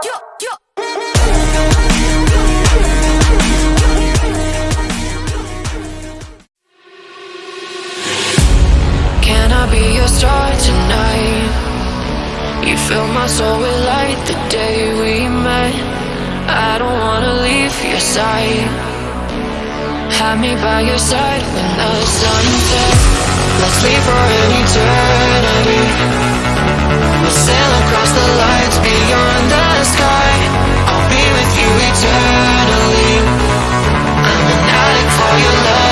Can I be your star tonight? You fill my soul with light the day we met. I don't wanna leave your side Have me by your side when the sun sets. Let's leave for an eternity. We'll sail across the lights beyond the sky. I'll be with you eternally. I'm an addict for your love.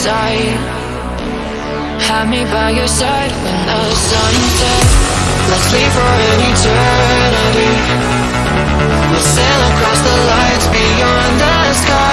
side. Have me by your side when the sun sets. Let's leave for an eternity. We'll sail across the lights beyond the sky.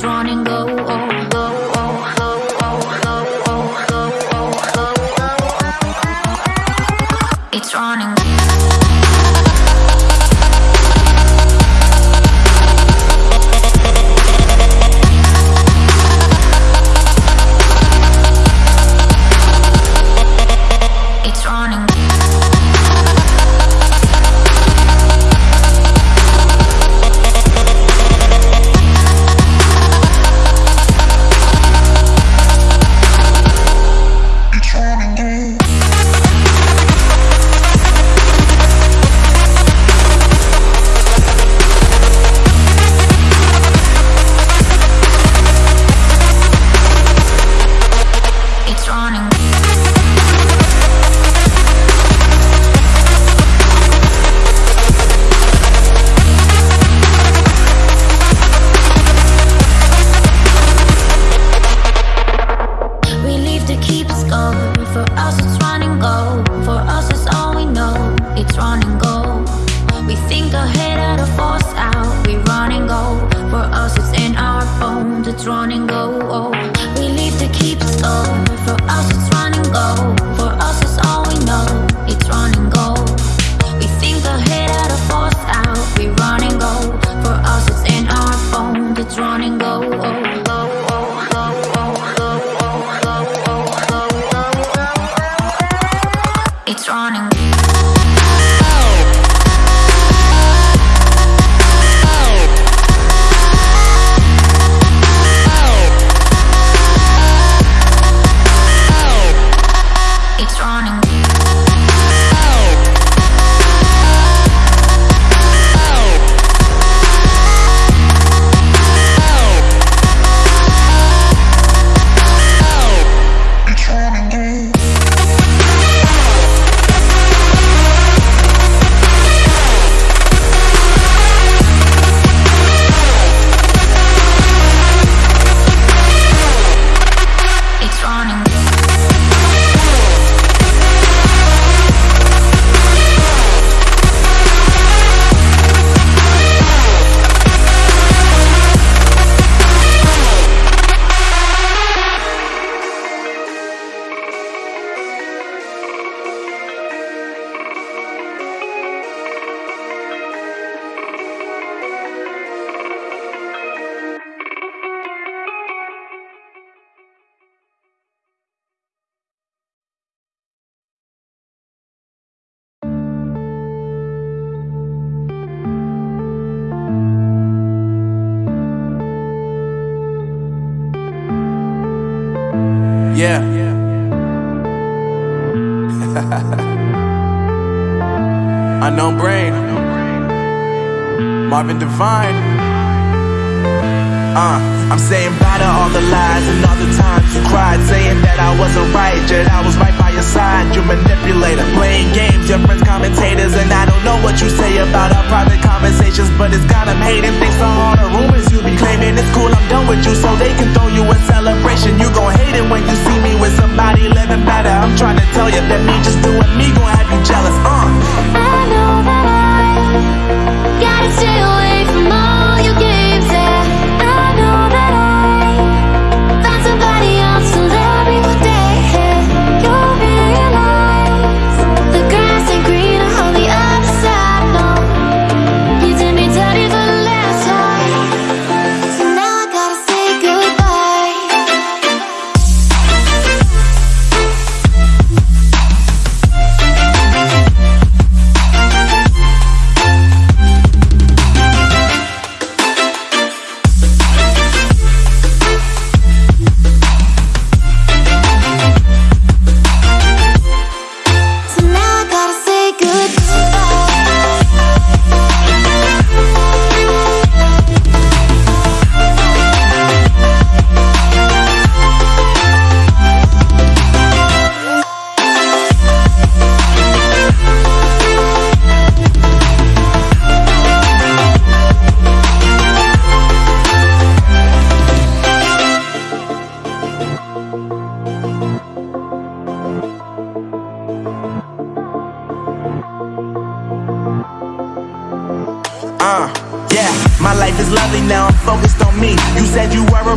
drawn in Yeah. Unknown brain. Marvin Divine. Uh, I'm saying bye to all the lies and all the times you cried, saying that I wasn't right, yet I was right by your side. You manipulator, playing games, your friends commentators, and I don't know what you say about our private conversations, but it's got them hating. Thanks to all the rumors be claiming, it's cool. I'm done with you, so they can throw you a celebration. You gon' hate it when you see me with somebody living better. I'm trying to tell you that me just doing me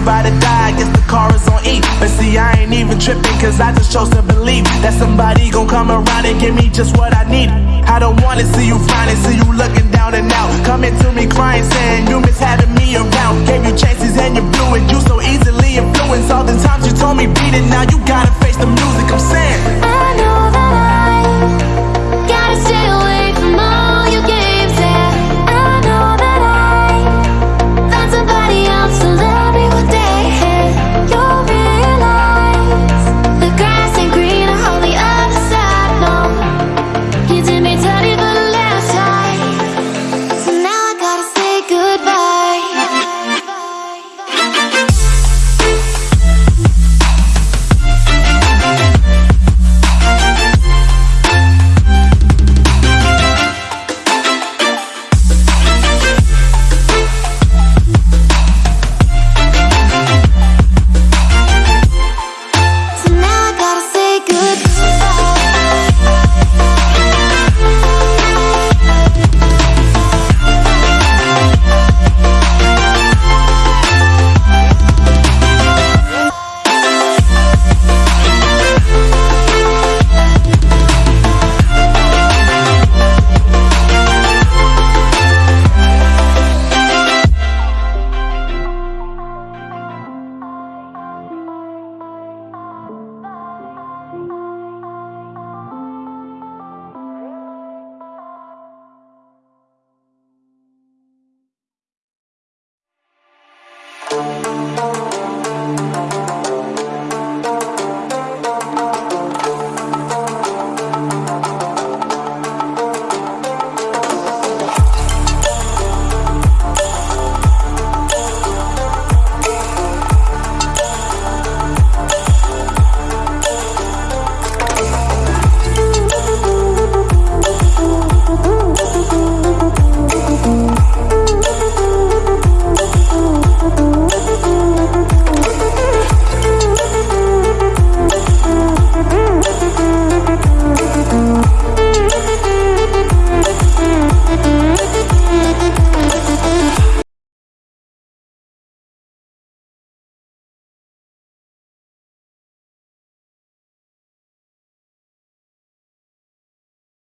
about to die, I guess the car is on E. But see, I ain't even tripping, cause I just chose to believe that somebody gon' come around and give me just what I need. I don't wanna see you frowning, see you looking down and out. Coming to me crying, saying you miss having me around. Gave you chances and you blew it, you so easily influenced. All the times you told me beat it, now you gotta face the music.